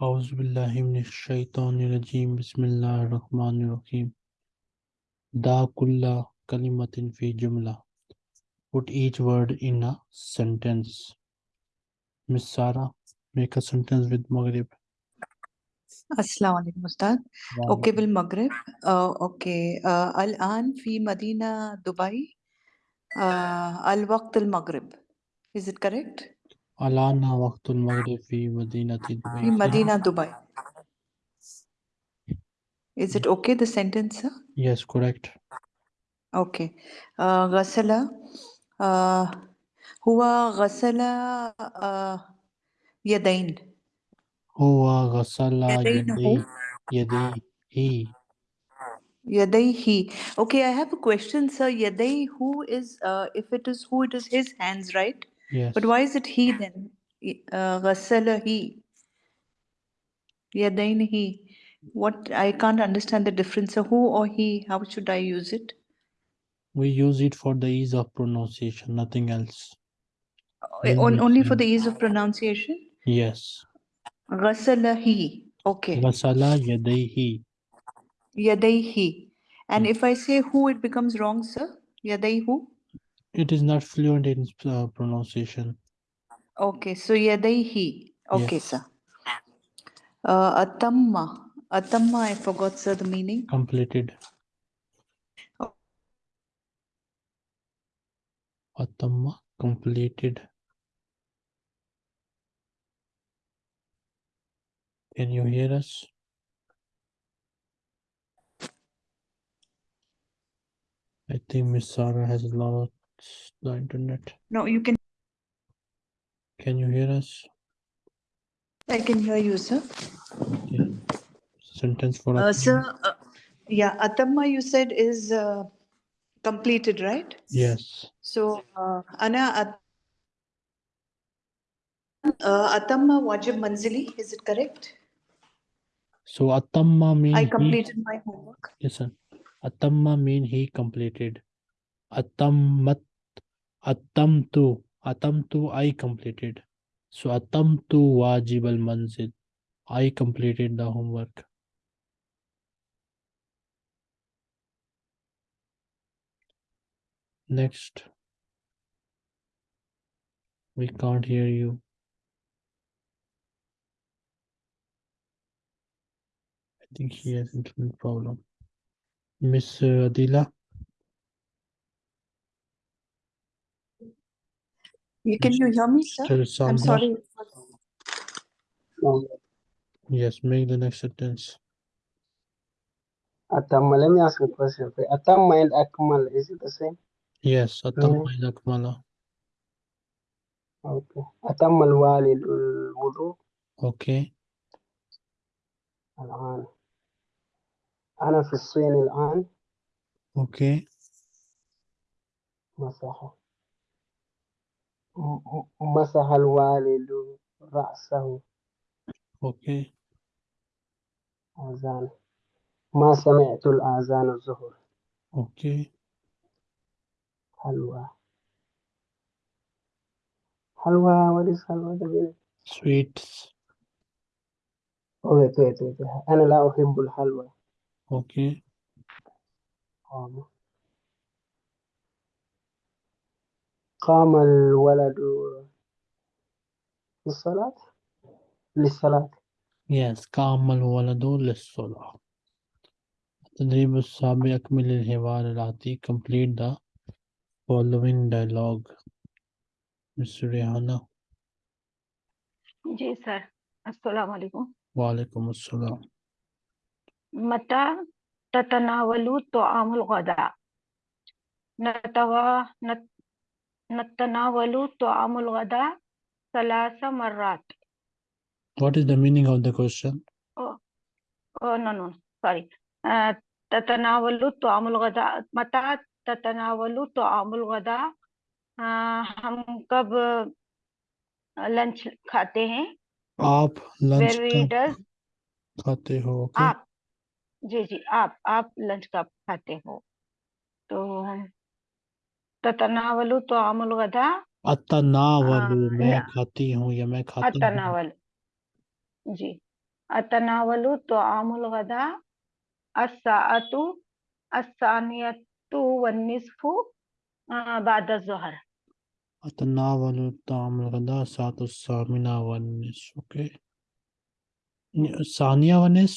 अज़बिल्लिमिनशैतरजीम बसमीम दाकुल्ला कलिमतिन फ़ी जुमला put each word in a sentence miss Sara make a sentence with मगरिब अस्सलाम वालेकुम उस्ताद ओके बिल मगरिब ओके अल आन फ़ी मदीना दुबई अल वक्त अल मगरिब is it correct Alana waqtul maghrib fi madinati في Dubai. مدينة دبي Is it okay the sentence sir? Yes, correct. أوكي آه، غسل آه، هو غسل آه، يدين Huwa ghasala يدينه yaday yadayhi. يديه Okay I have a question sir يديه is uh, if it is who it is his hands right? Yes. But why is it he then? Ghassala uh, he. Yadain he. What I can't understand the difference. So who or he? How should I use it? We use it for the ease of pronunciation, nothing else. Uh, on, only for the ease of pronunciation? Yes. Ghassala he. Okay. Ghassala yadaihi. Yadaihi. And hmm. if I say who, it becomes wrong, sir. Yadaihu. It is not fluent in uh, pronunciation. Okay, so yadaihi. Okay, Yes. sir. Uh, atamma. Atamma, I forgot, sir, the meaning. Completed. Oh. Atama completed. Can you hear us? I think Miss Sarah has a lot of lost the internet. No, you can. Can you hear us? I can hear you, sir. Okay. Sentence for Uh, sir, uh, yeah, atamma you said is uh, completed, right? Yes. So, uh, ana at- uh, atamma wajib manzili, is it correct? So Atamma mean I he completed my homework. listen. Atamma mean he completed. Atammat Atamtu Atamtu I completed. So Atamtu wajib al manzil. I completed the homework. Next. We can't hear you. I think he has internet problem. Miss uh, Adila, You, can you hear me, sir? Mr. I'm Sambra. sorry. Yes, make the next sentence. Atamma, let me ask you a question. Okay. Atamma and Akmal, is it the same? Yes, Atamma is Akmala. Okay. Atamma al-walid al-wudu Okay. الآن أنا في الصين الآن Okay. مسح م- م- مسح الوالد رأسه Okay. آذان ما سمعت الآذان الظهر Okay. حلوى حلوى what is حلوى the meaning? Sweets. Oh, wait, wait, wait. wait. أنا لا أحب الحلوى Okay. قام الولد للصلاة؟ للصلاة. Yes, قام الولد للصلاة. التدريب السابع يكمل الحوار الآتي complete the following dialogue. Mr. Rihanna. جي سر السلام عليكم وعليكم السلام. متى تتناول طعام الغداء؟ نتوا نت नतनावलु तआमुल गदा ثلاث مرات What is the meaning of the question? oh no no sorry uh, ततनावलु तआमुल गदा मता ततनावलु तआमुल गदा uh, हम कब lunch खाते हैं आप lunch where we कब does खाते हो ओके आप जी जी आप आप लंच कब खाते हो तो ततनावलु तो आमुल गदा अतनावलु मैं खाती हूँ या मैं खाता हूँ अतनावल जी अतनावलु तआमुल गदा अस्साअतु अस्सानियतु वन्निस्फु अ, बाद ज़ोहर अतनावल ताम गदा सात सामिना वनिस ओके सानिया वनिस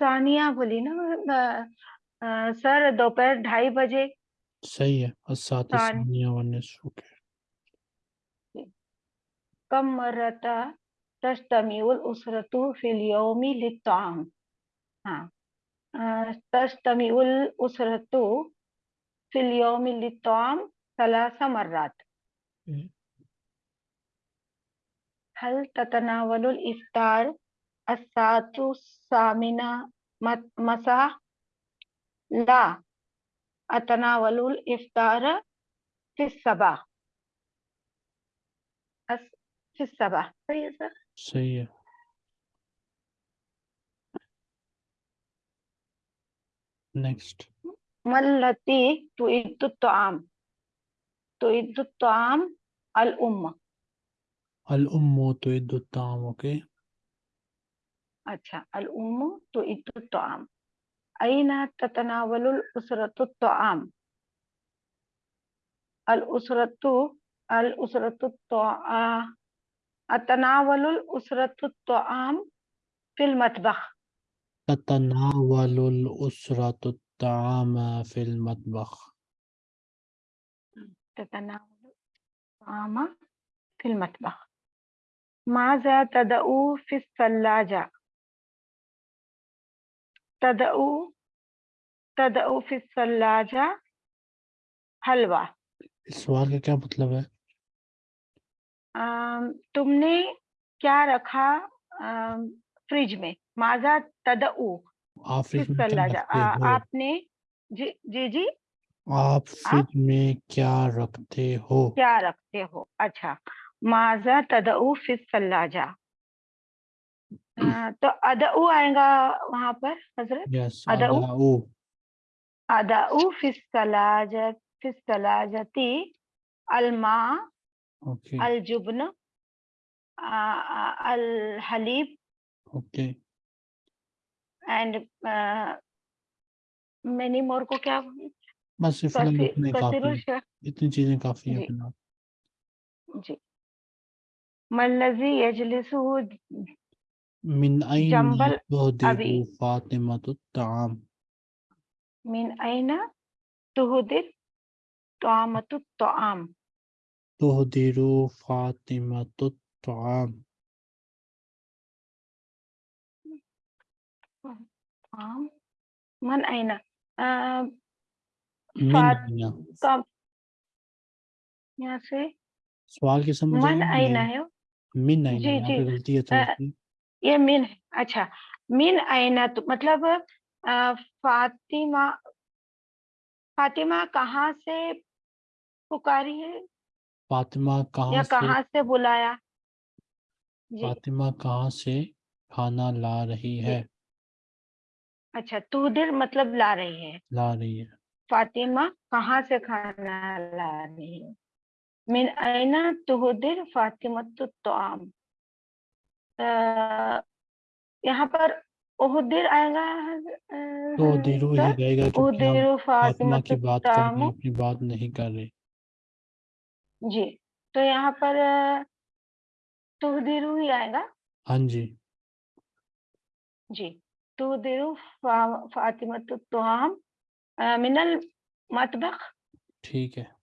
सानिया बोली ना सर दोपहर ढाई बजे सही है ओके तस्तमीउल उसरतु फिल यौमी लित्ताम। हाँ तस्तमीउल उसरतु फिल यौमी लित्ताम सलासा मर्रात। हम्म। हल ततनावलुल इफ्तार अस्सातु सामिना मत- मसा ला अतनावलुल इफ्तार फिस सबा अस फिस सबा सही है सर सही है नेक्स्ट मल्लती तुइद्दु तआम तुइद्दु तआम अल उम्मा अल उम्मु तुइद्दु ताम ओके अच्छा अल उम्मु तुइद्दु तआम أين تتناول الأسرة الطعام؟ الأسرة الأسرة الطعام أتناول الأسرة الطعام في المطبخ تتناول الأسرة الطعام في المطبخ تتناول الطعام في المطبخ ماذا تدعو في الثلاجة؟ तदऊ तदऊ फिसलाजा हलवा। इस सवाल का क्या मतलब है? तुमने क्या रखा फ्रिज में? माजा तदऊ आपने जी जी जी। आप फ्रिज में क्या रखते हो? क्या रखते हो? अच्छा माजा तदऊ फिसलाजा तो अदऊ आएगा वहाँ पर हज़रत? अदऊ? अदाउ अदऊ फिर सलाजा सलाजती अलमा ओके अल अल हलीब। ओके एंड मेनी मोर को क्या बस इतने काफ़ी चीज़ें काफ़ी है जी। मल्लजी यजलिसु من أين جنبل تهدر أبي. فاطمة الطعام؟ من أين تهدر طعامة الطعام؟ تهدر فاطمة الطعام من أين؟ آه فاطمة यहाँ से सवाल की समझ मिन आईना है मिन आईना जी जी गलती है ये मिन अच्छा मिन ऐना तो मतलब फातिमा फातिमा कहाँ से पुकारी है? फातिमा कहाँ या से कहाँ से बुलाया? फातिमा कहाँ से खाना ला रही है? अच्छा तुदिर मतलब ला रही है। ला रही है। फातिमा कहाँ से खाना ला रही है? मिन ऐना तुहदिर फातिमा तोआम अ, यहाँ पर उहुदिर आएगा तो दिरु ही रहेगा क्योंकि हम फातिमा की बात कर रहे हैं अपनी बात नहीं कर रहे। जी तो यहाँ पर तुहदिरु ही आएगा। हाँ जी। जी तुहदिरु फा, फातिमतु तोआम अ, मिनल मतबख। ठीक है।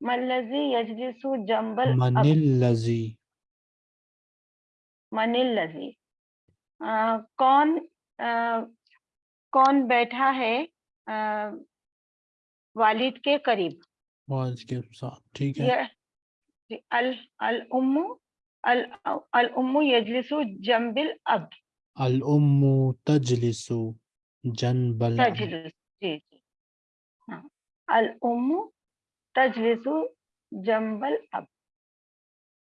मल्लजी यजलिसु जंबल अब मनिल लजी। मनिल लजी। अ, कौन अ, कौन बैठा है अ, वालिद के करीब? वाज के साथ ठीक है। अल अल उम्मु अल अल उम्मु यजलिसु जंबिल अब। अल उम्मु तजलिसु जनबल अब। जी जी। हाँ अल उम्मु तजलिसु जंबल अब।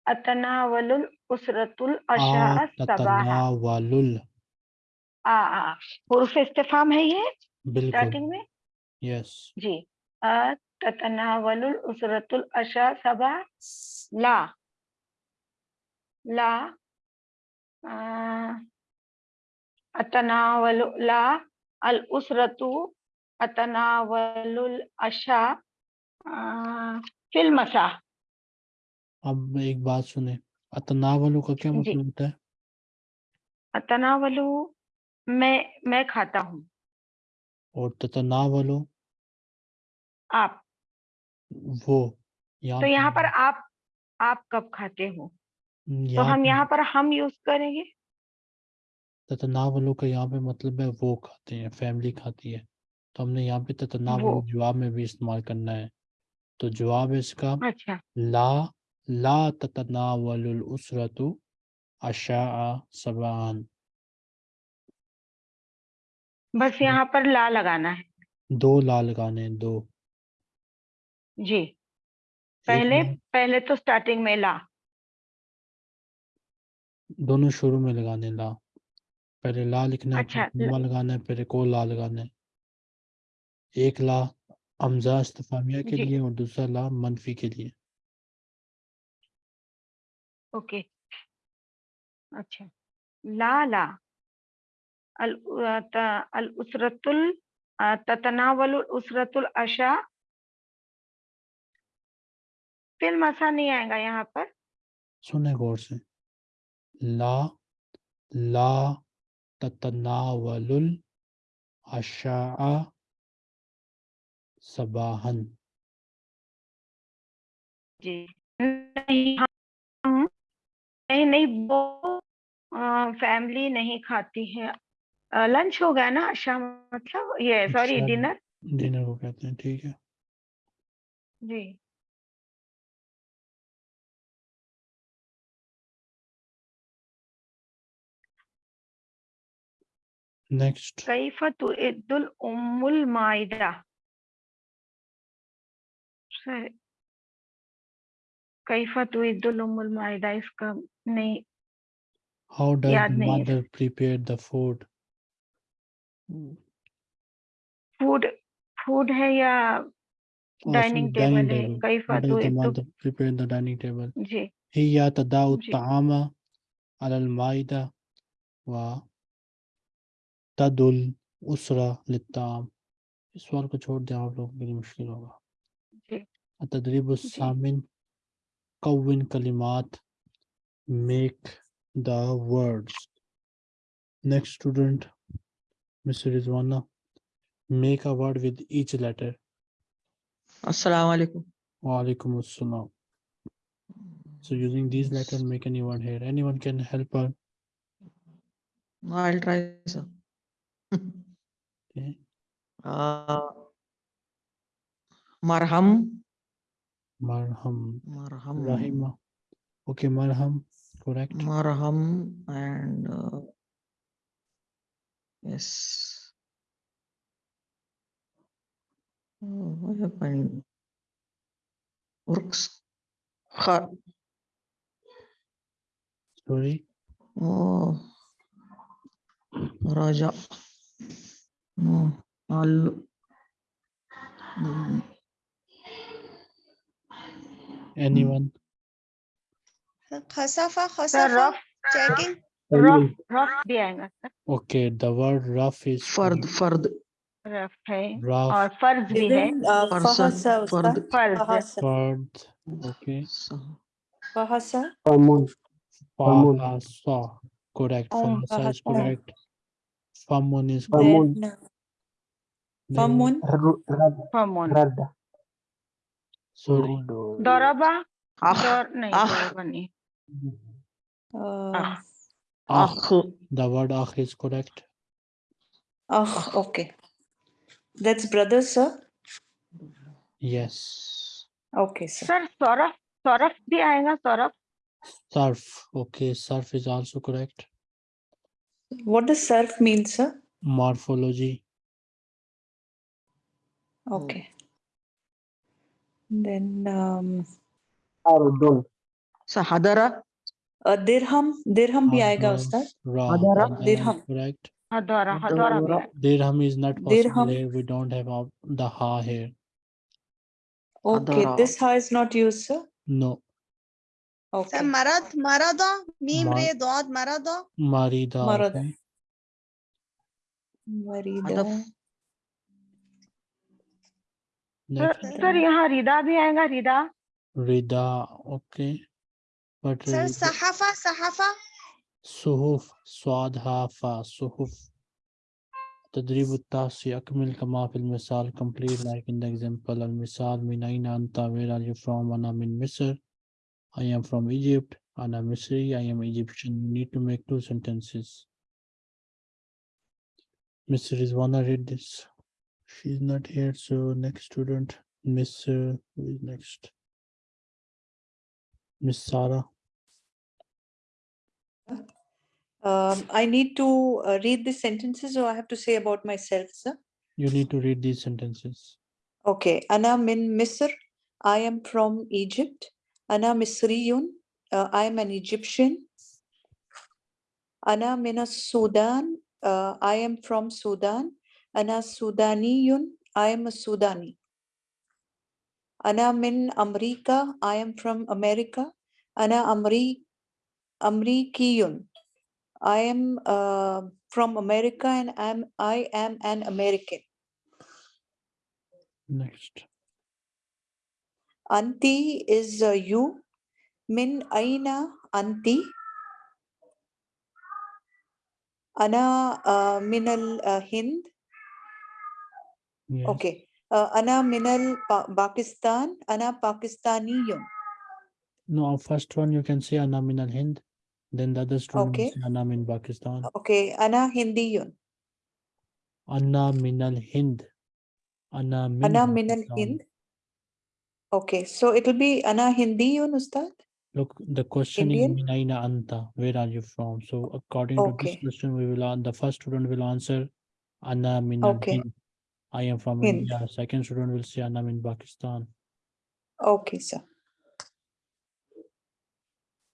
अतनावलुल उसरतुल अशा ततनावलुल आ आ हुर्फ इस्तिफाम है ये? स्टार्टिंग में? यस जी। ततनावलुल उसरतुल अशा सबा ला। ला। अतनावलु ला। अल उसरतु अतनावलुल अशा अ, फिल मसा अब एक बात सुने अतनावलु का क्या मतलब होता है? अतनावलु मैं मैं खाता हूँ। और ततनावलु? आप। वो यहाँ तो यहाँ पर आप आप कब खाते हो? तो हम यहाँ पर हम यूज़ करेंगे? ततनावलु का यहाँ पे मतलब है वो खाते हैं फैमिली खाती है। तो हमने यहाँ पे ततनावलु जवाब में भी इस्तेमाल करना है। तो जवाब है इसका अच्छा। ला ला ततनावलुल उसरतु अशा सबान बस यहाँ पर ला लगाना है। दो ला लगाने दो। जी। पहले पहले तो स्टार्टिंग में ला। दोनों शुरू में लगाने ला। पहले ला लिखना है अच्छा, कॉमा लगाना है एक और ला लगाना है। एक ला हमजा इस्तफामिया के लिए और दूसरा ला मनफी के लिए। ओके। अच्छा। ला ला। अल अल उसरतुल ततनावल उसरतुल अशा। फिर मसा नहीं आएगा यहाँ पर। सुने गौर से। ला ला ततनावलुल अशा। सबाहन जी। नहीं नहीं नहीं वो फैमिली नहीं खाती है। लंच हो गया ना अशा मतलब ये सॉरी अच्छा। डिनर? डिनर को कहते हैं ठीक है। जी। नेक्स्ट कैफ तुइद्दुल उम्मुल माइदा। सर कैफ तुइद्दुल उम्मुल माइदा इसका नहीं हाउ डज याद नहीं है। Mother prepare the food food food है या डाइनिंग टेबल है Kaif How does the तुइद्दुल mother prepare the dining table? जी هي تضع जी। الطعام على المائدة وتدعو الأسرة للطعام इस सवाल को छोड़ दें आप लोगों के लिए मुश्किल होगा जी التدريب الثامن كون كلمات make the words next student Mr. Rizwana make a word with each letter Assalamu alaikum. Walaikum assalam so using these letters make any word here anyone can help her I'll try, sir. okay Uh, marham, Marham marham, rahima okay marham correct marham, and uh, yes. Oh, what happened? Works. Kha- sorry Oh, Raja. No, Al. Mm, anyone खसाफा sir खसाफा rough checking rough rough भी आएगा sir okay the word rough is Fard, Fard, rough है rough और फर्ज भी है Even, uh, person, fahasa, Fard. Ustad. फर्ज Fahasa. Fard, okay so- Fahasa. Famun. Famun. Fahasa, correct Um, Fahasa is Fahasa. correct Famun is Famun. Then, uh, Then- Famun. Sorry. Doraba? Ah. Ah. Uh, ah. ah. Ah. The word ah is correct. Ah, okay. That's brother, sir? Yes. Okay, sir. Sir, Saurabh. Saurabh bhi aayega, Saurabh. Surf. Okay, surf is also correct. What does surf mean, sir? Morphology. Okay. Then um, arudul So hadara. Uh, dirham, dirham bhi aayega ustad. Hadara, dirham. Correct. Hadara, hadara. Dirham is not possible dirham. We don't have the ha here. Okay, hadara. this ha is not used, sir. No. Okay. Marad, marada, mim re dod, marada. Marida. Marada. Marida. هدف Next. Sir यहाँ रिदा भी आएगा रिदा Rida. Okay. But سر uh, صحافة صحافة صحف صاد ها فا صحف تدريب التاسع أكمل كما في المثال complete like in the example المثال من أين أنت where are you from أنا من مصر I am from Egypt أنا مصري I am Egyptian you need to make two sentences Mr. Rizwana read this she's not here so next student Miss uh, who is next Miss Sarah Um, I need to uh, read the sentences or I have to say about myself, sir? you need to read these sentences Okay. Ana min Misr. I am from Egypt. Ana Misriyun. Uh, I am an Egyptian. Ana min Sudan. Uh, I am from Sudan. Ana Sudaniyun. I am a Sudani. Ana min America. I am from America. Ana Amri Amrikiyun. I am uh, from America and I'm I am an American. next Anti is uh, you. Min aina anti. Ana uh, minal uh, Hind. Yes Okay. Uh, ana minal pa- Pakistan. Ana Pakistaniyun. No, first one you can say Ana minal Hind. Then the other student Okay. Ana min Pakistan. Okay. Ana Hindiyun. Ana min al Hind. Ana min Ana minal Hind. Okay. So it will be Ana Hindiyun, Ustad. Look, the question is Indian? min aina anta. Where are you from? So according to this question, we will the first student will answer Ana Minal Okay. Hind. I am from Hind. India. Second student will say, "I am in Pakistan. Okay, sir.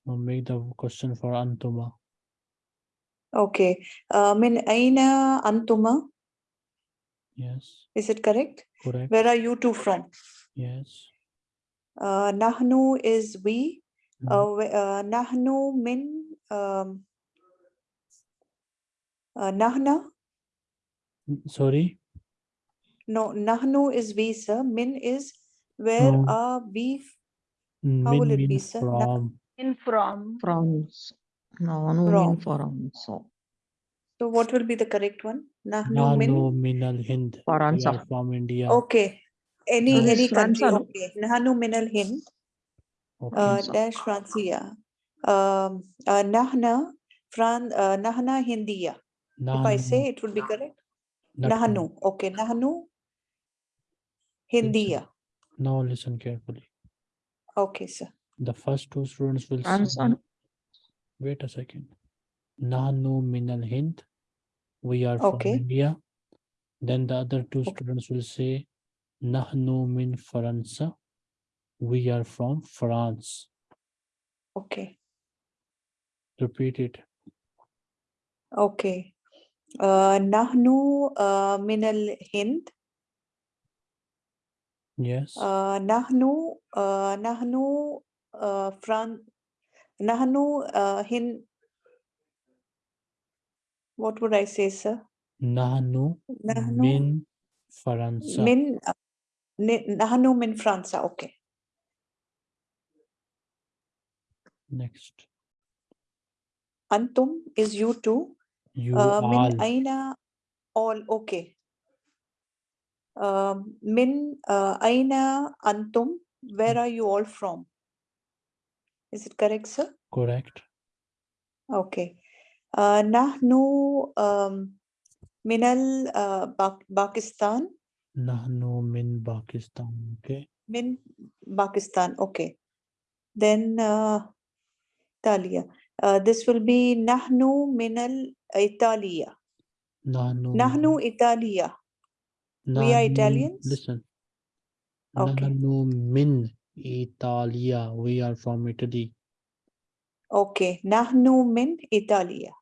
Now make the question for Antuma. Okay. Uh, min aina antuma. Yes, Is it correct? correct. Where are you two from? Yes. Uh, nahnu is we. Mhm. Uh, uh, nahnu min um, uh, nahna. Sorry. No, nahnu is we, sir. Min is where No. are we? How Min will it be, sir? From. in from France no no mean From. France so So what will be the correct one? Nahnu min. Nahnu min al Hind. We are from India. Okay. Any No, this any country. no? Okay. Nahnu min al hind. Okay. Uh, so- dash Francia. Um, uh, nahna. Fran. Uh, nahna Hindiya. If I say it would be correct. Nahnu. Okay. Nahnu. Hindiya. Now listen carefully. Okay, sir. The first two students will France say, and- wait a second. Nahnu min al Hind. We are from Okay. India. Then the other two Okay. students will say Nahnu min Faransa. We are from France. Okay. Repeat it. Okay. Uh, nahnu uh, min al Hind. Yes. Uh, nahnu uh, nahnu uh, Fran. Nahnu uh, Hind. What would I say, sir? Nahnu Nahnu min Faransa. min. uh, Nahnu min Franza. Okay. Next. Antum is you too. You Uh, min aina all okay. Um, min uh, aina antum. Where are you all from? Is it correct, sir? Correct. Okay. Uh, nahnu um, minal uh, Pak- Pakistan. Nahnu min Pakistan. Okay. Min Pakistan. Okay. Then uh, Italia. Uh, this will be nahnu minal Italia. Nahnu. Nahnu Italia. We are Italians? Listen. Okay. Nahnu min Italia. We are from Italy. Okay, nahnu min Italia.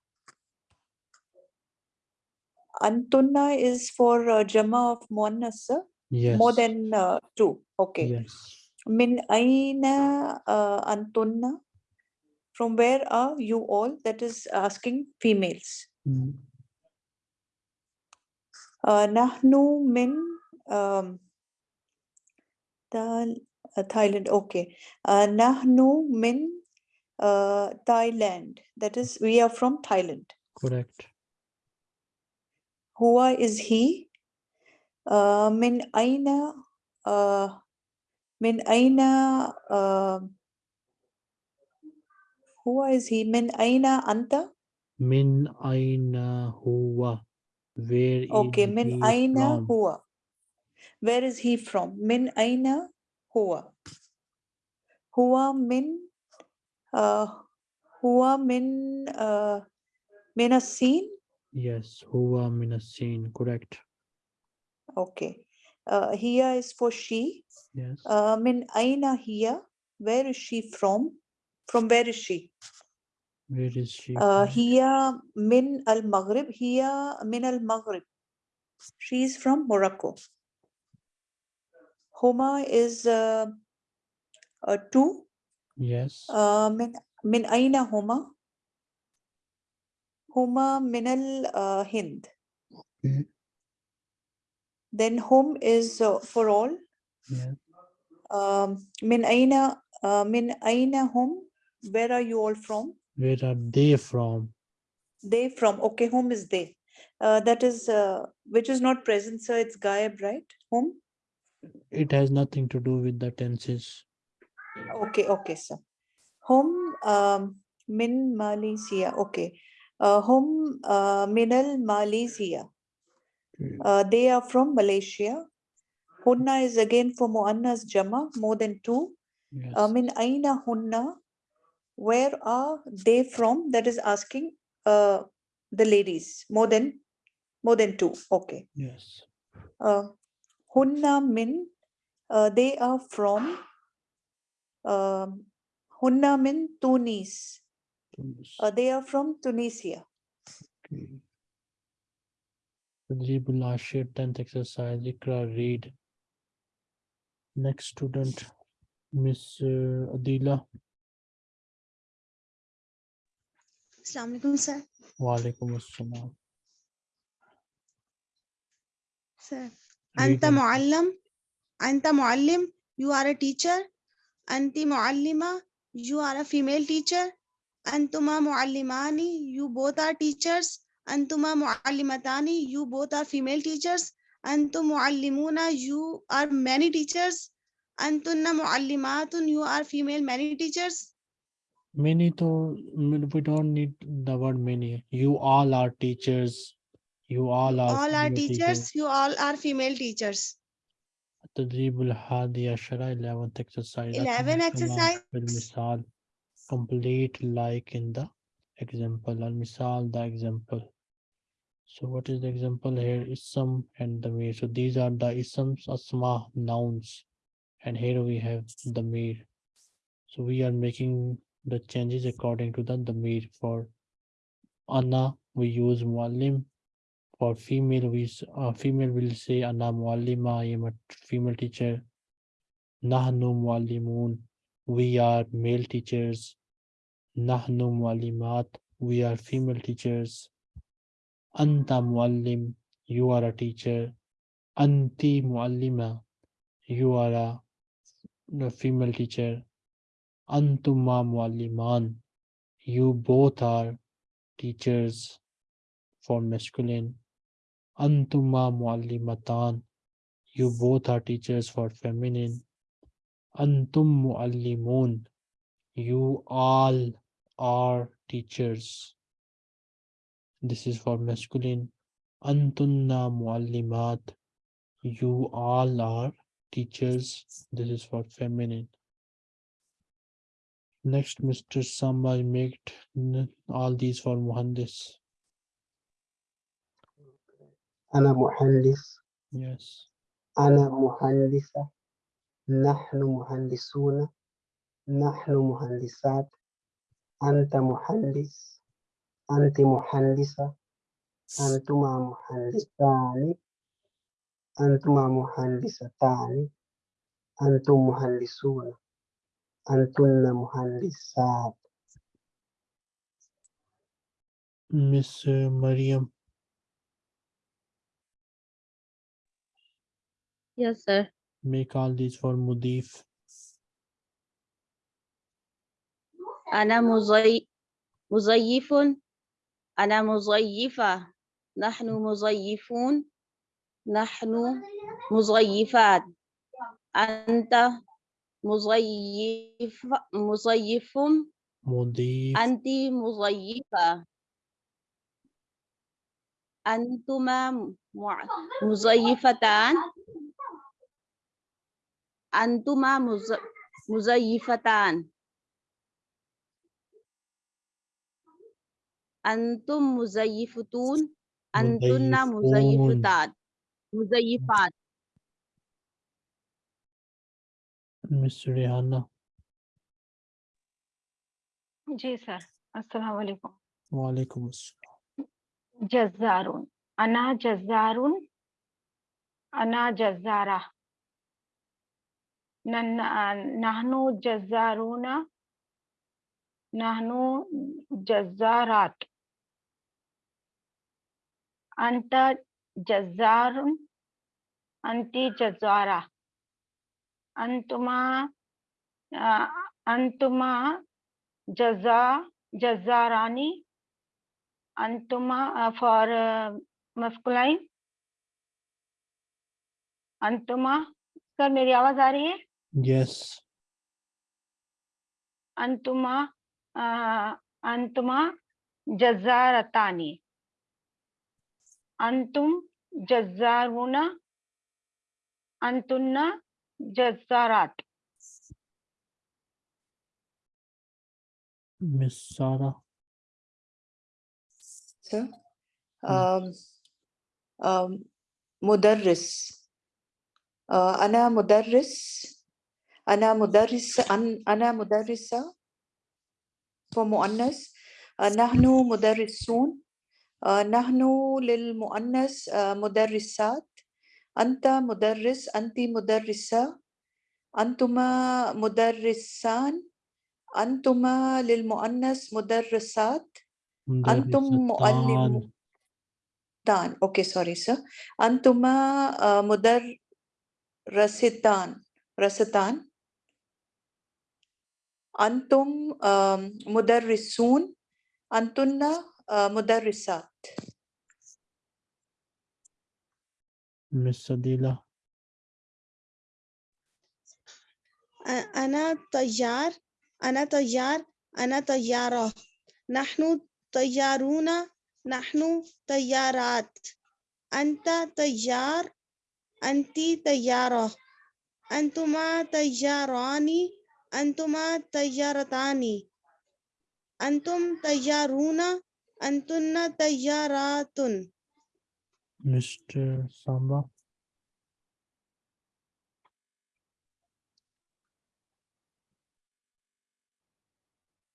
Antunna is for uh, Jama of Muannas, sir? Yes. More than uh, two. Okay. Yes. Min aina uh, Antunna? From where are you all? That is asking females. Mm, Nahnu min um, Thailand. Okay. Nahnu min uh, Thailand. That is, we are from Thailand. Correct. Huwa is he? Uh, min aina? Uh, min aina? Uh, huwa is he? Min aina anta? Min aina huwa. Where is Okay. Min he aina from? huwa. Where is he from? Min aina huwa. Huwa min uh, huwa min uh, min as-Sin? Yes, huwa min as-Sin. Correct. Okay. Uh, here is for she. Yes. Uh, min aina hiya? Where is she from? From where is she? Where is she? Uh, hiya min al Maghrib. Hiya min al Maghrib. She is from Morocco. Homa is uh, uh, two. Yes. Uh, min min aina huma? Huma min al uh, Hind. Okay. Then hum is uh, for all. Yeah. Um, min aina uh, min aina hum? Where are you all from? Where are they from? They from. Okay, whom is they? Uh, that is uh, which is not present, sir. It's Gayab, right? Whom? It has nothing to do with the tenses. Okay, okay, sir. Hum um, min Malaysia. Okay. Uh, hum uh, minal Malaysia. Uh, they are from Malaysia. Hunna is again for Muannas Jama, more than two. Yes. Uh, min aina hunna? where are they from? That is asking uh, the ladies more than more than two. Okay. Yes. Uh, hunna min uh, they are from um, hunna min tunis. Uh, they are from tunisia. Okay. Tajibul 10th exercise, Ikra, read. Next student, Miss uh, Adila. Teacher teacher अंतुमा you both are teachers अंतुमा you both are female teachers अंतुम मुअल्लिमूना you are many teachers अंतुन्ना मुअल्लिमातुन you are female many teachers many teachers. Many to we don't need the word many. You all are teachers. You all are All are female teachers. You all are female teachers. التدريب الحادي عشر 11th exercise 11 أكمل كما exercise. في المثال complete like in the example المثال the example so what is the example here ism and the mir so these are the isms asma nouns and here we have the mir so we are making the changes according to the damir for ana we use muallim. For female we uh, female will say ana muallima i am a female teacher. Nahnu muallimun we are male teachers. Nahnu muallimat we are female teachers. Anta muallim you are a teacher. Anti muallima you are a a female teacher antuma mualliman. You both are teachers for masculine. Antuma muallimatan. You both are teachers for feminine. Antum muallimun. You all are teachers. This is for masculine. Antunna muallimat. You all are teachers. This is for feminine next mr samba make n- all these for muhandis أنا مهندس yes أنا مهندسة نحن مهندسون نحن مهندسات أنت مهندس أنت مهندسة أنتما مهندسان أنتما مهندستان أنتم مهندسون أنتن مهندسات uh, Mariam, Yes, sir. make all these for Mudif. أنا مزي... مزيف. أنا مزيفة. نحن مزيفون. نحن مزيفات. أنت مزيف مزيف Mudif. أنت مزيفة. أنتما مزيفتان. أنتما مز... مزيفتان. أنتم مزيفتون. أنتن. مزيفتات مزيفات. Miss Rehana. Ji sir अस्सलाम वालेकुम वालेकुम अना जज्जारून अना जज्जारा। नहनु जज्जारून नहनु जज्जारात। अंत जज्जारून अंति जज्जारा। अंतुमा अंतुमा जज़ा जज़ारानी अंतुमा फॉर मस्कुलाइन अंतुमा। सर मेरी आवाज़ आ रही है? Yes, अंतुमा अंतुमा जज़ारतानी अंतुम जज़ारुना अंतुन्ना جزارات. مسارة مدرس. أنا مدرس. أنا مدرس أنا مدرسة. ومؤنث نحن مدرسون. نحن للمؤنث مدرسات. أنت مدرس أنت مدرسة. أنتما مدرسان. أنتما للمؤنث مدرسات. أنتم. مؤلمون تان. أوكي سوري سر. أنتما آه، مدرستان. رستان. أنتم آم، مدرسون. أنتن آه، مدرسات. مس ديلا. أنا طيار أنا طيار أنا طيارة. نحن طيارون نحن طيارات. أنت طيار أنت طيارة. أنتما طياران أنتما طيارتان أنتم طيارون أنتن طيارات Mr. Samba,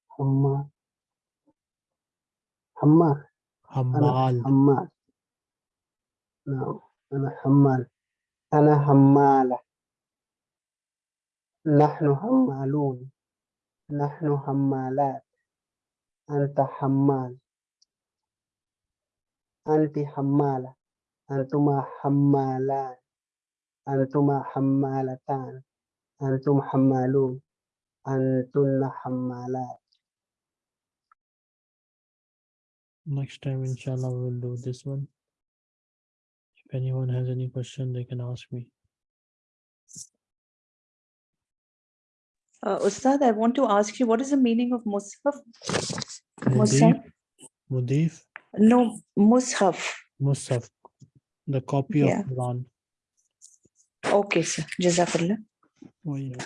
حمار. حمار. Hamal, حمال. نعم أنا حمال. أنا حمالة. نحن حمالون. نحن حمالات. أنت حمال. أنت حمالة. antuma hammalan antuma hammalatan antum hammalun antunna hammalat next time inshallah we'll do this one if anyone has any question they can ask me uh, Ustad, I want to ask you, what is the meaning of Musaf? Musaf? Mudif? No, Musaf. Musaf. The copy yeah. of Quran. Okay, sir. Jazakallah. Oh, yeah.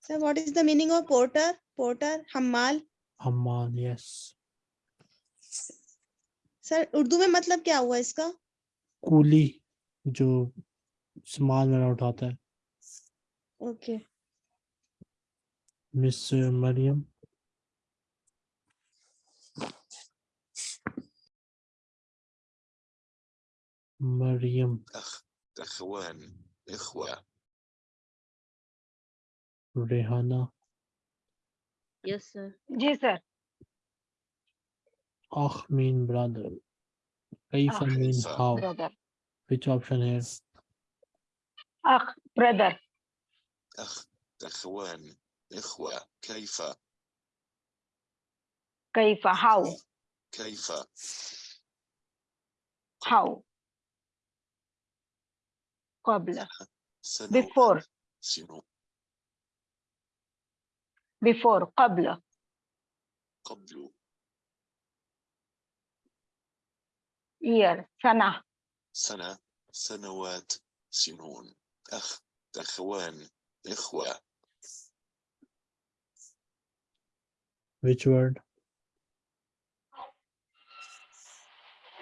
So what is the meaning of porter? Porter, hammal. Hamal, yes. Sir Urdu में मतलब क्या हुआ इसका coolie जो सामान मेरा उठाता है okay miss Maryam Maryam. أخ أخوان Rehana. Yes, sir. Yes, sir. أخ mean brother كيف mean how Brother. which option is? Ach, brother. أخ أخوان إخوة كيف Kaifa, how? كيف How? قبل. before. before قبل. قبل. Year سنة. سنة سنوات سنون. أخ أخوان إخوة. Which word?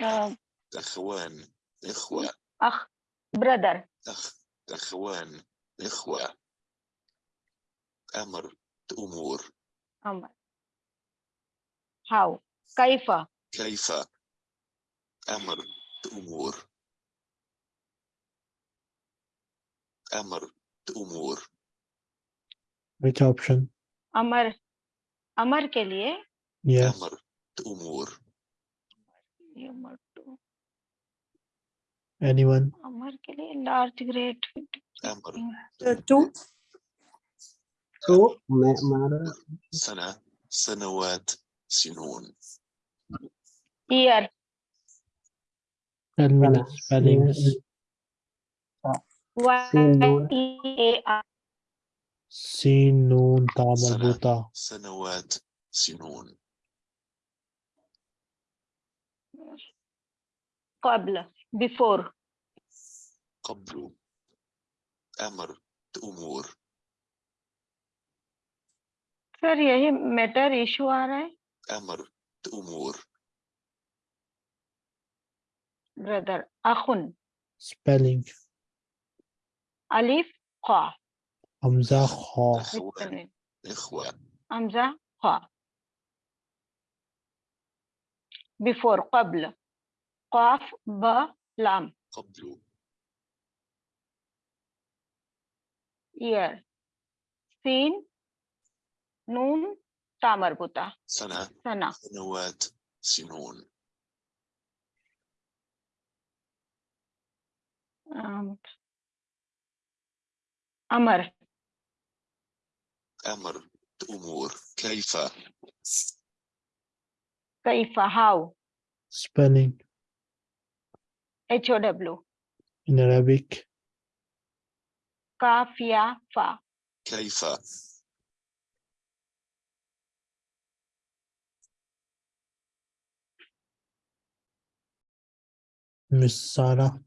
آه، أخوان إخوة. أخ brother. أخ أخوان إخوة أمر أمور أمر how كيف كيف أمر أمور أمر أمور Which option? Amar Amar के लिए Yes. أمر أمور ये अमर to Anyone? Amar ke liye large grade. Two. Two. Sana. Sanawat sinun. Year. Ten minutes. Five Sinun Y-A-R. سنون تاء مربوطة. before قبل أمر أمور sir यही matter issue आ रहा है أمر أمور brother अखुन Spelling. अलिफ qa Hamza kha. أخوان إخوة Hamza qa before قبل قاف ब لام قبل. Year sin نون تا مربوطة سنة. سنة. سنوات. سنون. أم، أمر. أمر. أمور. كيف؟ كيف؟ How? Spelling. H-O-W. In Arabic, Kaf, ya, fa. Kaifa. Miss Sarah,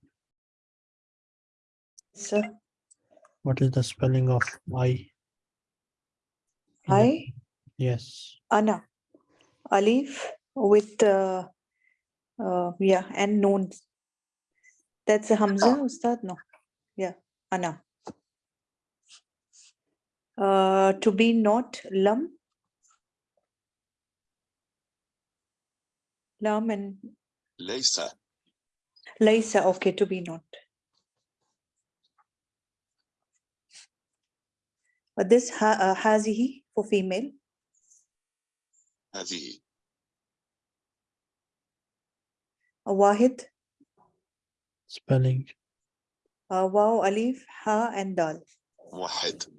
Sir, what is the spelling of I? I, Yes, Anna, Alif with, uh, uh, yeah, and noon that's a Hamza, Ustad? No. Yeah, Ana. Uh, to be not lam. Lam and. Laysa. Laysa, okay, to be not. But this ha uh, hazihi for female. Hazihi. A wahid spelling? Uh, wow alif ha and dal. واحد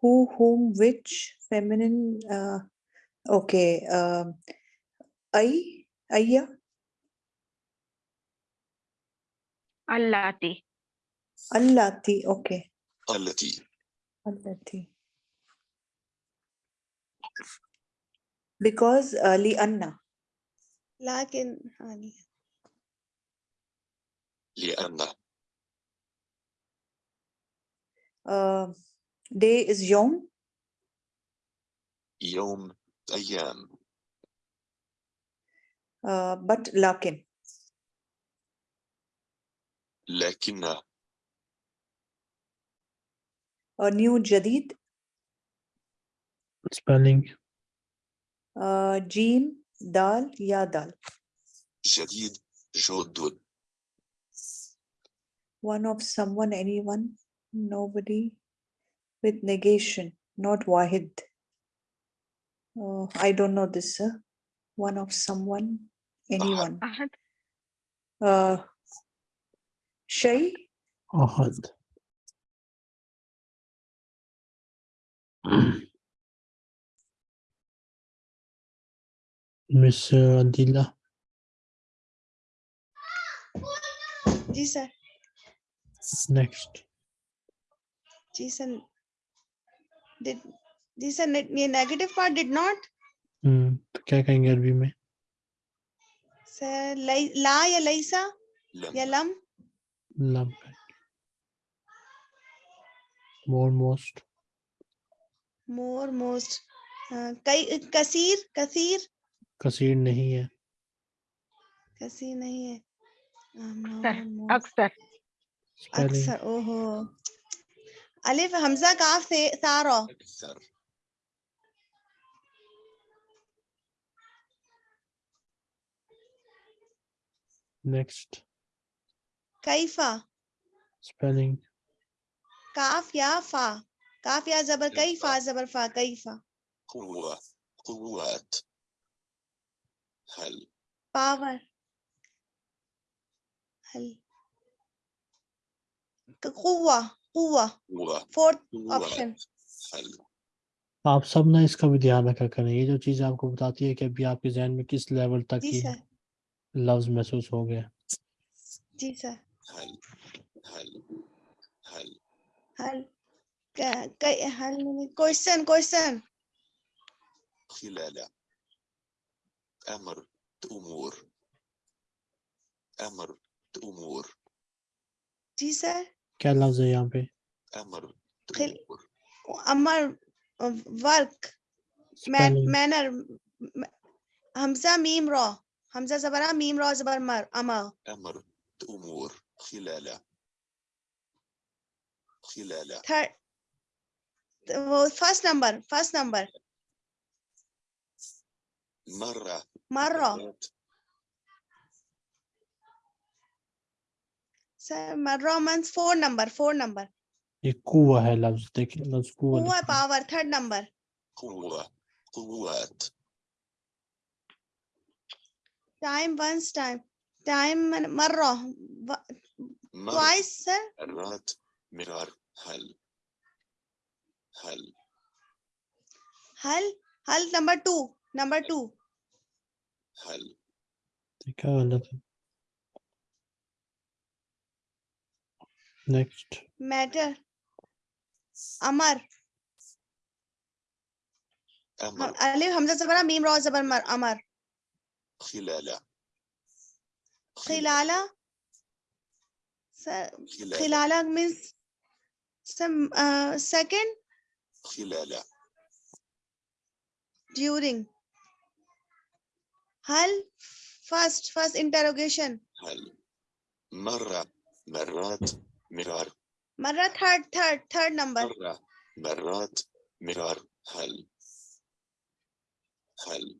who whom which feminine uh, okay um, uh, i ayya? Allati. Allati okay. Allati. Allati. Because uh, li anna. لكن يعني لأن uh, day is yom, يوم أيام uh, but lakin, لكن a new jadid, Spelling. uh, jim, dal, ya dal. جديد جدد one of someone, anyone, nobody with negation, not wahid. Oh, I don't know this, sir. One of someone, anyone. أحد Uh, Shay, أحد Miss Adila. जी sir next. जी sir did जी sir ये negative part did not hmm तो क्या कहेंगे अरबी में? Sir लाई- ला या लईसा? या लम? लम more most. मोर मोस्ट कई कसीर कसीर? कसीर नहीं है। कसीर नहीं है। अक्सर अक्सर। ओहो। अलिफ हमजा काफ से सारो? नेक्स्ट। कैफा। स्पेलिंग। काफ या फा। काफ या जबर कैफा। जबर फा कैफा। कुव्वत कुव्वत हल। पावर। हल। कुवा कुवा फोर्थ ऑप्शन हल। आप सब ना इसका भी ध्यान रखा करें। ये जो चीज़ आपको बताती है कि अभी आपके जहन में किस लेवल तक की लव्स महसूस हो गया। जी सर। हल हल हल। हल। क्या क्या हल क्वेश्चन क्वेश्चन खिलाला। أمر أمور أمر أمور जी सर क्या लफ्ज है यहाँ पे أمر خل- أمور अमर वर्क spelling मैनर हमजा मीम रॉ हमजा जबरा मीम रॉ जबर मर अमर أمر أمور خلال خلال थर्ड वो first number first number مرة Marro. Sir, means four number, four number. ये कुआ है लव्स देखिए लव्स कुआ कुआ पावर थर्ड नंबर कुआत टाइम वंस टाइम टाइम मर्रो ट्वाइस सर रात मिरार हल हल हल हल number two number two hell. Next. Matter. Amar. أمر ألف همزة زبرة ميم راء زبر مر أمر Khilala. خلال Khilala means some uh, second Khilala. during هل first first interrogation هل مرة مرات مرار مرة third third third number مرة مرات مرار هل هل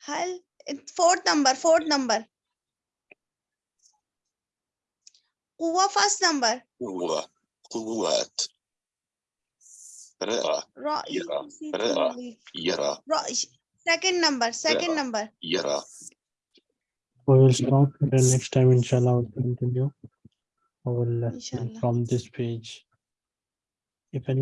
هل fourth number fourth number قوة first number قوة قوات رأى رأي يرى، نسيت رأى. اللي- يرى رأي Second number, second yeah. number. Yeah. We will stop the next time, inshallah, we'll continue. I will inshallah. from this page. If any